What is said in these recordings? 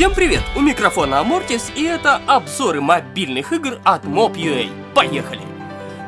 Всем привет! У микрофона Амортис и это обзоры мобильных игр от Mob.ua. Поехали!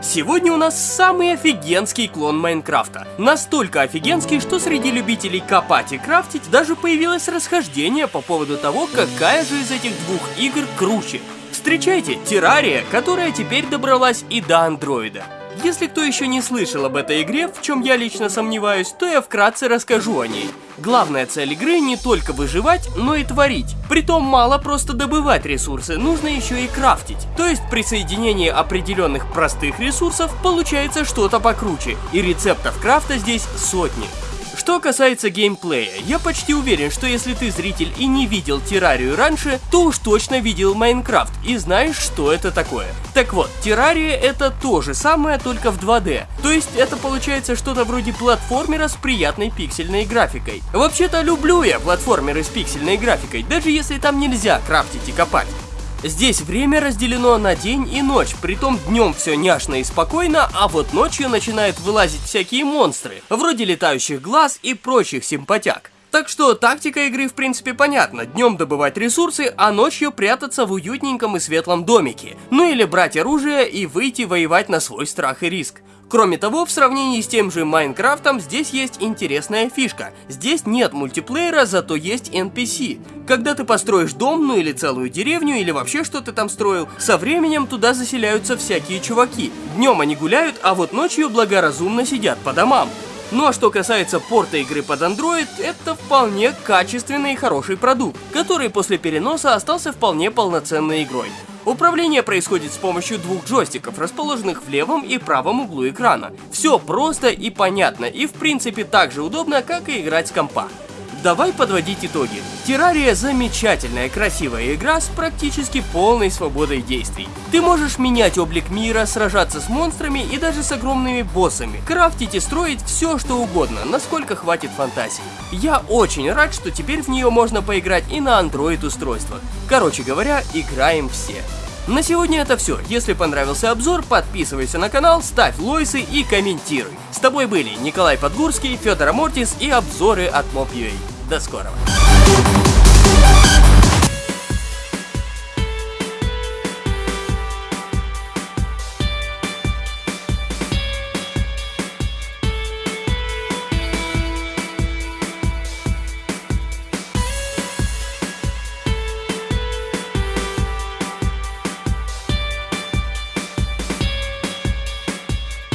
Сегодня у нас самый офигенский клон Майнкрафта. Настолько офигенский, что среди любителей копать и крафтить даже появилось расхождение по поводу того, какая же из этих двух игр круче. Встречайте, Террария, которая теперь добралась и до андроида. Если кто еще не слышал об этой игре, в чем я лично сомневаюсь, то я вкратце расскажу о ней. Главная цель игры не только выживать, но и творить. Притом мало просто добывать ресурсы, нужно еще и крафтить. То есть при соединении определенных простых ресурсов получается что-то покруче, и рецептов крафта здесь сотни. Что касается геймплея, я почти уверен, что если ты зритель и не видел Террарию раньше, то уж точно видел Майнкрафт и знаешь, что это такое. Так вот, Террария это то же самое, только в 2D. То есть это получается что-то вроде платформера с приятной пиксельной графикой. Вообще-то люблю я платформеры с пиксельной графикой, даже если там нельзя крафтить и копать. Здесь время разделено на день и ночь, притом днем все няшно и спокойно, а вот ночью начинают вылазить всякие монстры, вроде летающих глаз и прочих симпатяк. Так что тактика игры в принципе понятна, днем добывать ресурсы, а ночью прятаться в уютненьком и светлом домике. Ну или брать оружие и выйти воевать на свой страх и риск. Кроме того, в сравнении с тем же Майнкрафтом, здесь есть интересная фишка. Здесь нет мультиплеера, зато есть NPC. Когда ты построишь дом, ну или целую деревню, или вообще что ты там строил, со временем туда заселяются всякие чуваки. Днем они гуляют, а вот ночью благоразумно сидят по домам. Ну а что касается порта игры под Android, это вполне качественный и хороший продукт, который после переноса остался вполне полноценной игрой. Управление происходит с помощью двух джойстиков, расположенных в левом и правом углу экрана. Все просто и понятно, и в принципе так же удобно, как и играть с компа. Давай подводить итоги. Террария замечательная, красивая игра с практически полной свободой действий. Ты можешь менять облик мира, сражаться с монстрами и даже с огромными боссами, крафтить и строить все что угодно, насколько хватит фантазии. Я очень рад, что теперь в нее можно поиграть и на Android устройствах. Короче говоря, играем все. На сегодня это все. Если понравился обзор, подписывайся на канал, ставь лойсы и комментируй. С тобой были Николай Подгурский, Федор Амортис и обзоры от Mob.ua. До скорого.